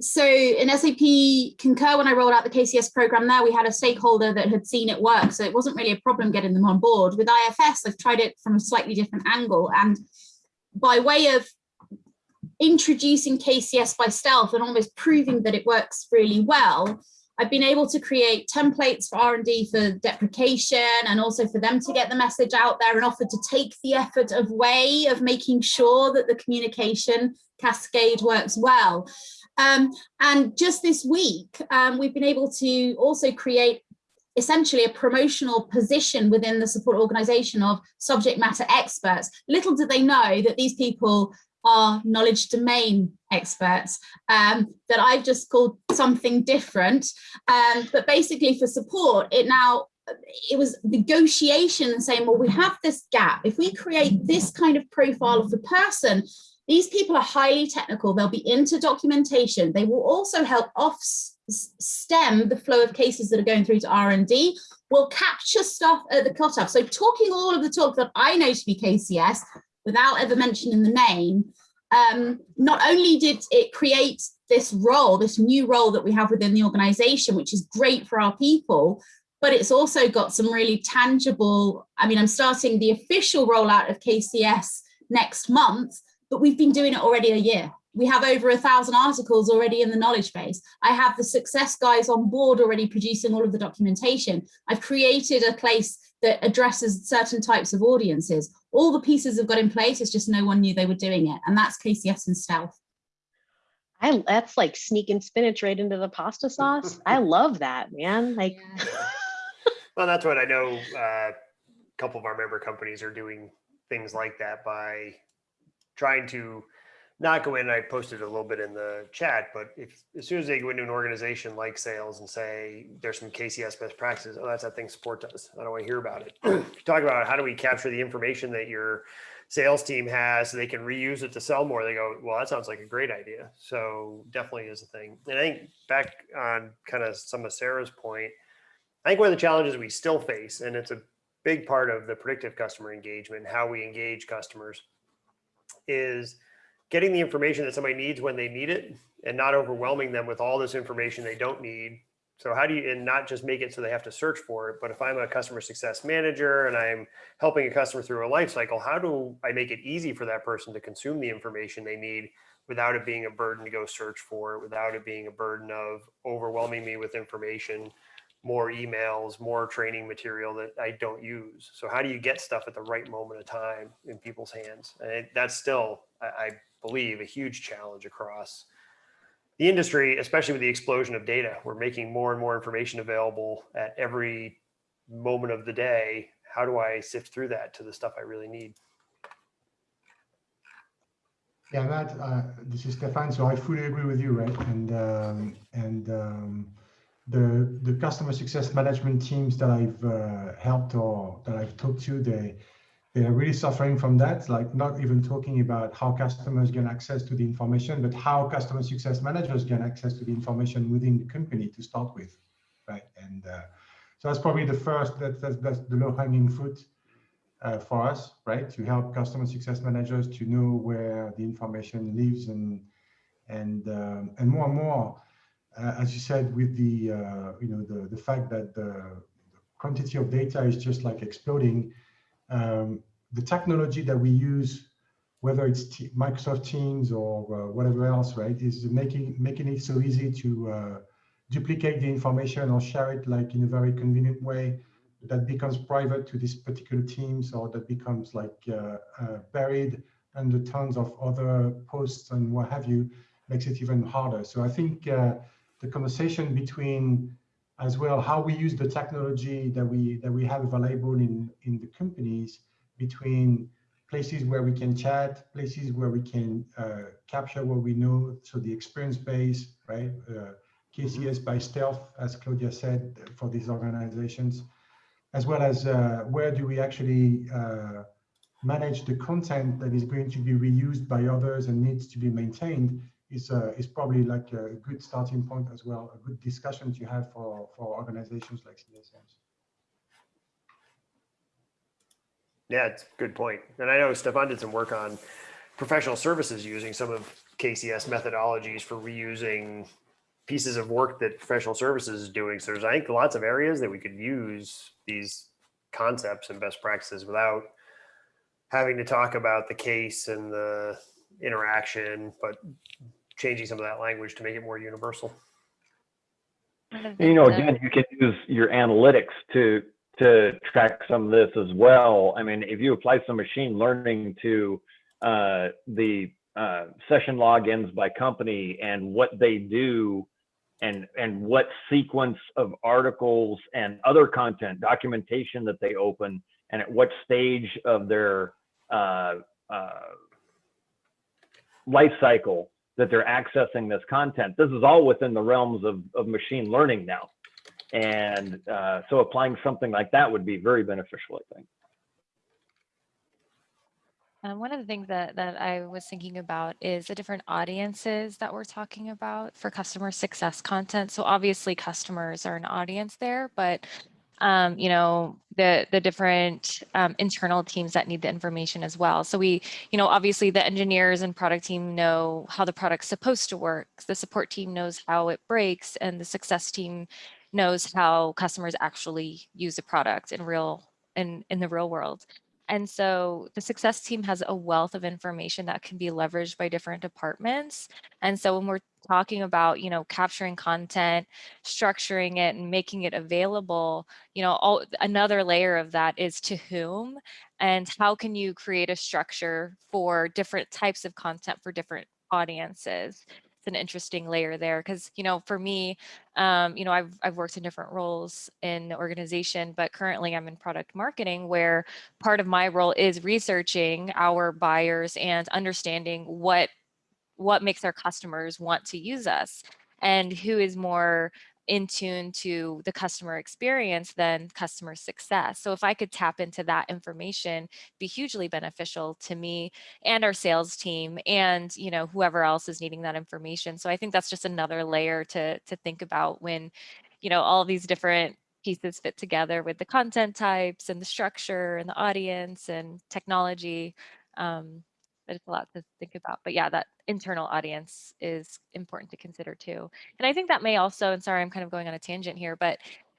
so in SAP Concur, when I rolled out the KCS program there, we had a stakeholder that had seen it work. So it wasn't really a problem getting them on board. With IFS, I've tried it from a slightly different angle. And by way of introducing KCS by stealth and almost proving that it works really well, I've been able to create templates for R&D for deprecation and also for them to get the message out there and offer to take the effort of way of making sure that the communication cascade works well. Um, and just this week, um, we've been able to also create essentially a promotional position within the support organization of subject matter experts. Little did they know that these people are knowledge domain experts um, that I've just called something different. Um, but basically for support, it now it was negotiation saying, well, we have this gap. If we create this kind of profile of the person, these people are highly technical. They'll be into documentation. They will also help off stem the flow of cases that are going through to R&D. Will capture stuff at the cutoff. So talking all of the talk that I know to be KCS without ever mentioning the name, um, not only did it create this role, this new role that we have within the organization, which is great for our people, but it's also got some really tangible, I mean, I'm starting the official rollout of KCS next month, but we've been doing it already a year. We have over a thousand articles already in the knowledge base. I have the success guys on board already producing all of the documentation. I've created a place that addresses certain types of audiences. All the pieces have got in place, it's just no one knew they were doing it. And that's KCS and stealth. I that's like sneaking spinach right into the pasta sauce. I love that, man. Like Well, that's what I know. uh, A couple of our member companies are doing things like that by trying to not go in. I posted a little bit in the chat, but if as soon as they go into an organization like sales and say there's some KCS best practices, oh, that's that thing support does. I don't want to hear about it. Talk about how do we capture the information that your sales team has so they can reuse it to sell more. They go, well, that sounds like a great idea. So definitely is a thing. And I think back on kind of some of Sarah's point, I think one of the challenges we still face, and it's a big part of the predictive customer engagement, how we engage customers, is getting the information that somebody needs when they need it and not overwhelming them with all this information they don't need. So how do you, and not just make it so they have to search for it, but if I'm a customer success manager and I'm helping a customer through a life cycle, how do I make it easy for that person to consume the information they need without it being a burden to go search for it, without it being a burden of overwhelming me with information? More emails, more training material that I don't use. So how do you get stuff at the right moment of time in people's hands? And it, that's still, I, I believe, a huge challenge across the industry, especially with the explosion of data. We're making more and more information available at every moment of the day. How do I sift through that to the stuff I really need? Yeah, Matt, uh, this is Stefan. So I fully agree with you, right? And um, and um, the the customer success management teams that I've uh, helped or that I've talked to, they they are really suffering from that. Like not even talking about how customers get access to the information, but how customer success managers get access to the information within the company to start with, right? And uh, so that's probably the first. That, that's that's the low hanging fruit uh, for us, right? To help customer success managers to know where the information lives and and um, and more and more, as you said, with the uh, you know the the fact that the, quantity of data is just like exploding, um, the technology that we use, whether it's T Microsoft Teams or uh, whatever else, right, is making making it so easy to uh, duplicate the information or share it like in a very convenient way that becomes private to these particular teams or that becomes like uh, uh, buried under tons of other posts and what have you makes it even harder. So I think uh, the conversation between as well how we use the technology that we that we have available in in the companies between places where we can chat, places where we can uh, capture what we know, so the experience base, right? Uh, KCS by stealth, as Claudia said, for these organizations as well as uh, where do we actually uh, manage the content that is going to be reused by others and needs to be maintained is, uh, is probably like a good starting point as well, a good discussion to have for, for organizations like CSMs. Yeah, it's a good point. And I know Stefan did some work on professional services using some of KCS methodologies for reusing pieces of work that professional services is doing. So there's, I think, lots of areas that we could use these concepts and best practices without having to talk about the case and the interaction, but changing some of that language to make it more universal. You know, again, you can use your analytics to to track some of this as well. I mean, if you apply some machine learning to uh, the uh, session logins by company and what they do and and what sequence of articles and other content documentation that they open and at what stage of their uh, uh, life cycle that they're accessing this content. This is all within the realms of, of machine learning now. And uh, so applying something like that would be very beneficial, I think. Um, one of the things that, that I was thinking about is the different audiences that we're talking about for customer success content. So obviously customers are an audience there, but um, you know, the the different um, internal teams that need the information as well. So we, you know, obviously the engineers and product team know how the product's supposed to work. The support team knows how it breaks and the success team knows how customers actually use the product in real in, in the real world. And so the success team has a wealth of information that can be leveraged by different departments. And so when we're talking about, you know, capturing content, structuring it and making it available, you know, all, another layer of that is to whom and how can you create a structure for different types of content for different audiences it's an interesting layer there because you know for me um, you know I've, I've worked in different roles in the organization but currently i'm in product marketing where part of my role is researching our buyers and understanding what what makes our customers want to use us and who is more in tune to the customer experience than customer success. So if I could tap into that information, be hugely beneficial to me and our sales team and you know whoever else is needing that information. So I think that's just another layer to to think about when you know all these different pieces fit together with the content types and the structure and the audience and technology. Um, it's a lot to think about. But yeah, that internal audience is important to consider too. And I think that may also, and sorry, I'm kind of going on a tangent here, but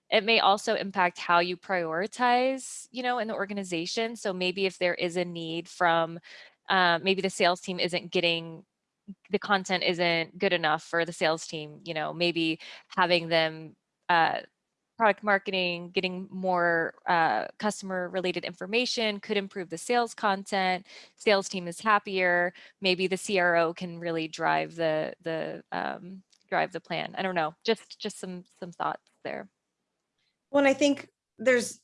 it may also impact how you prioritize, you know, in the organization. So maybe if there is a need from, uh, maybe the sales team isn't getting the content isn't good enough for the sales team, you know, maybe having them uh, product marketing, getting more uh, customer related information could improve the sales content. Sales team is happier. Maybe the CRO can really drive the the um, drive the plan. I don't know. Just just some some thoughts there. Well, and I think there's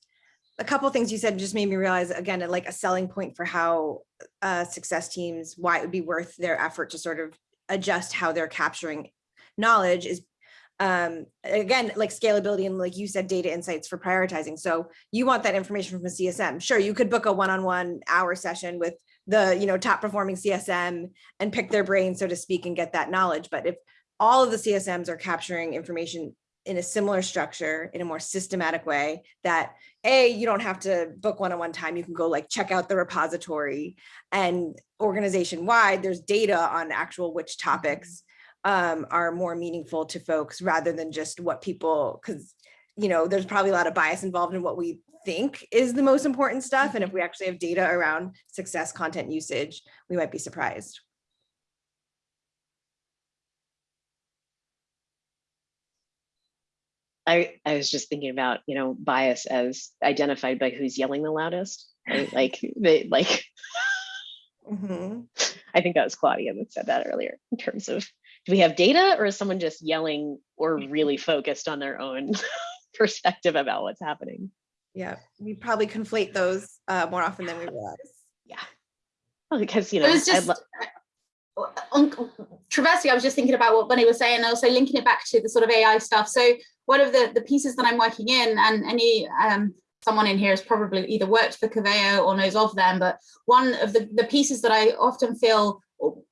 a couple things you said just made me realize again, like a selling point for how uh, success teams, why it would be worth their effort to sort of adjust how they're capturing knowledge is um again like scalability and like you said data insights for prioritizing. So you want that information from a csm sure you could book a one-on-one hour session with the you know top performing csm and pick their brain so to speak and get that knowledge. But if all of the csms are capturing information in a similar structure in a more systematic way that a you don't have to book one-on-one time you can go like check out the repository. And organization wide there's data on actual which topics um, are more meaningful to folks rather than just what people because you know there's probably a lot of bias involved in what we think is the most important stuff and if we actually have data around success content usage we might be surprised I, I was just thinking about, you know, bias as identified by who's yelling the loudest. Right? Like they like Mhm. I think that was Claudia that said that earlier in terms of do we have data or is someone just yelling or really focused on their own perspective about what's happening? yeah we probably conflate those uh, more often than we realize Well, because you know, It was I just lo- on traversing, I was just thinking about what Bunny was saying, and also linking it back to the sort of AI stuff. So one of the the pieces that I'm working in, and any um, someone in here has probably either worked for Coveo or knows of them, but one of the the pieces that I often feel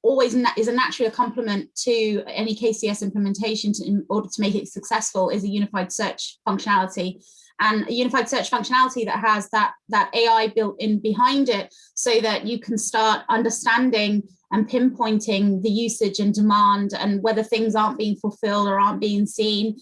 always is a natural complement to any KCS implementation to, in order to make it successful is a unified search functionality. And a unified search functionality that has that that AI built in behind it so that you can start understanding and pinpointing the usage and demand and whether things aren't being fulfilled or aren't being seen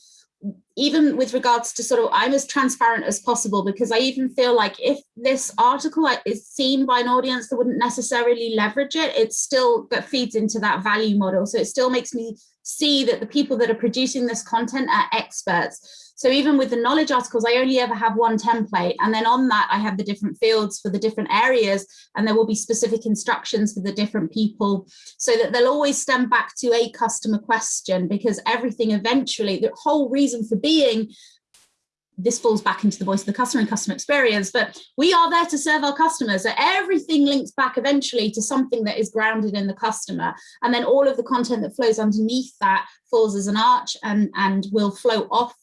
even with regards to sort of I'm as transparent as possible because I even feel like if this article is seen by an audience that wouldn't necessarily leverage it, it still that feeds into that value model. So it still makes me see that the people that are producing this content are experts. So even with the knowledge articles, I only ever have one template. And then on that, I have the different fields for the different areas, and there will be specific instructions for the different people so that they'll always stem back to a customer question because everything eventually, the whole reason for being this falls back into the voice of the customer and customer experience, but we are there to serve our customers. So everything links back eventually to something that is grounded in the customer. And then all of the content that flows underneath that falls as an arch and, and will flow off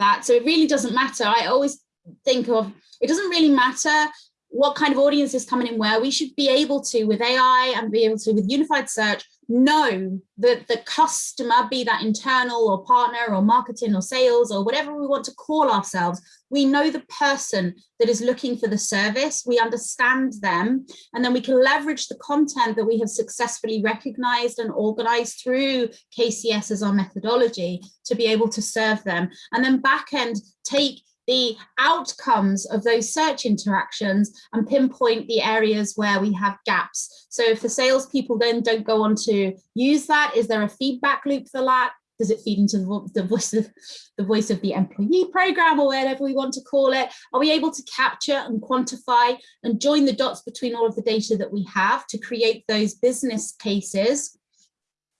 that. So it really doesn't matter. I always think of, it doesn't really matter what kind of audience is coming in where we should be able to with AI and be able to with unified search know that the customer be that internal or partner or marketing or sales or whatever we want to call ourselves we know the person that is looking for the service we understand them and then we can leverage the content that we have successfully recognized and organized through KCS as our methodology to be able to serve them. And then back end take the outcomes of those search interactions and pinpoint the areas where we have gaps. So if the salespeople then don't go on to use that, is there a feedback loop for that? Does it feed into the voice of the voice of the employee program or whatever we want to call it? Are we able to capture and quantify and join the dots between all of the data that we have to create those business cases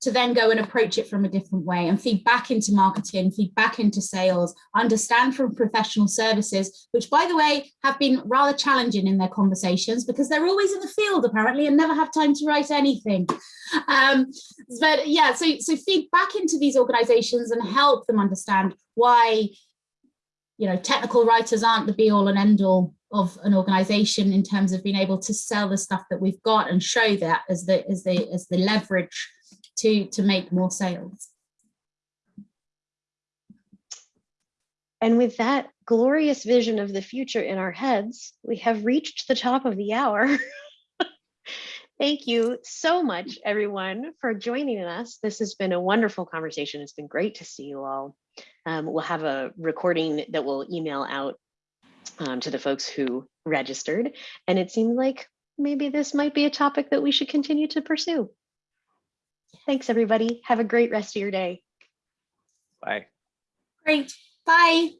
to then go and approach it from a different way and feed back into marketing, feed back into sales, understand from professional services, which by the way, have been rather challenging in their conversations because they're always in the field apparently and never have time to write anything. Um, but yeah, so, so feed back into these organizations and help them understand why you know, technical writers aren't the be all and end all of an organization in terms of being able to sell the stuff that we've got and show that as the as the as the leverage to, to make more sales. And with that glorious vision of the future in our heads, we have reached the top of the hour. Thank you so much, everyone, for joining us. This has been a wonderful conversation. It's been great to see you all. Um, we'll have a recording that we'll email out um, to the folks who registered. And it seemed like maybe this might be a topic that we should continue to pursue. Thanks, everybody. Have a great rest of your day. Bye. Great. Bye.